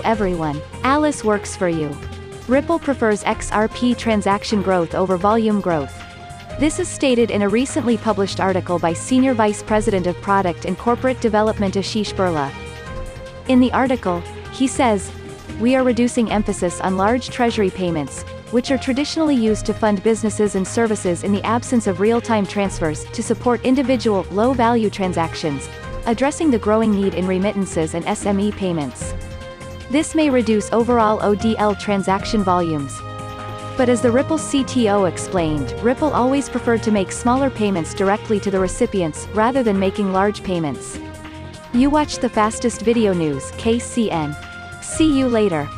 everyone. Alice works for you. Ripple prefers XRP transaction growth over volume growth. This is stated in a recently published article by Senior Vice President of Product and Corporate Development Ashish Birla. In the article, he says, We are reducing emphasis on large treasury payments, which are traditionally used to fund businesses and services in the absence of real-time transfers, to support individual, low-value transactions, addressing the growing need in remittances and SME payments. This may reduce overall ODL transaction volumes. But as the Ripple CTO explained, Ripple always preferred to make smaller payments directly to the recipients, rather than making large payments. You watch the fastest video news, KCN. See you later.